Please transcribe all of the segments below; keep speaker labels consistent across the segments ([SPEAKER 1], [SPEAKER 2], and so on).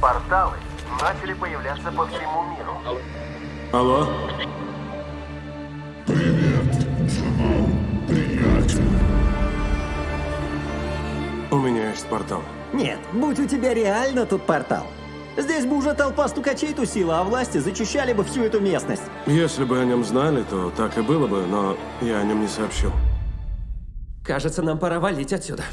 [SPEAKER 1] Порталы начали появляться по всему миру.
[SPEAKER 2] Алло? У меня есть портал.
[SPEAKER 3] Нет, будь у тебя реально тут портал. Здесь бы уже толпа стукачей тусила, а власти зачищали бы всю эту местность.
[SPEAKER 2] Если бы о нем знали, то так и было бы, но я о нем не сообщил.
[SPEAKER 4] Кажется, нам пора валить отсюда.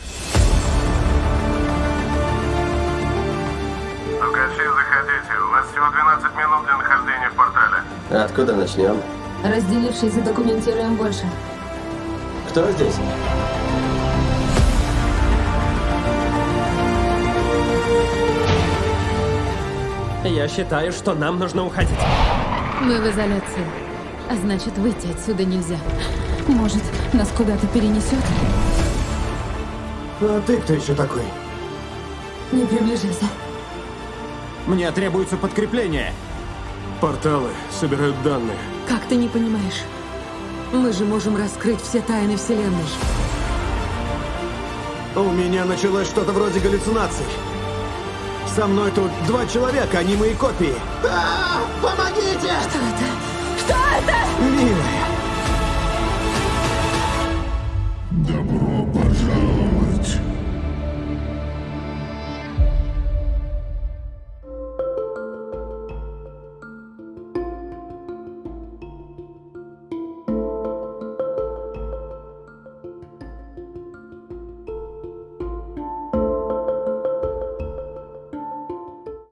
[SPEAKER 1] Всего 12 минут для нахождения в портале.
[SPEAKER 5] Откуда начнем?
[SPEAKER 6] Разделившись, задокументируем больше.
[SPEAKER 5] Кто здесь?
[SPEAKER 4] Я считаю, что нам нужно уходить.
[SPEAKER 6] Мы в изоляции. А значит, выйти отсюда нельзя. Может, нас куда-то перенесет?
[SPEAKER 3] А ты кто еще такой?
[SPEAKER 6] Не приближайся.
[SPEAKER 3] Мне требуется подкрепление.
[SPEAKER 2] Порталы собирают данные.
[SPEAKER 6] Как ты не понимаешь? Мы же можем раскрыть все тайны Вселенной.
[SPEAKER 3] У меня началось что-то вроде галлюцинаций. Со мной тут два человека, они мои копии. А, помогите!
[SPEAKER 6] Что это? Что